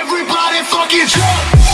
Everybody fucking jump.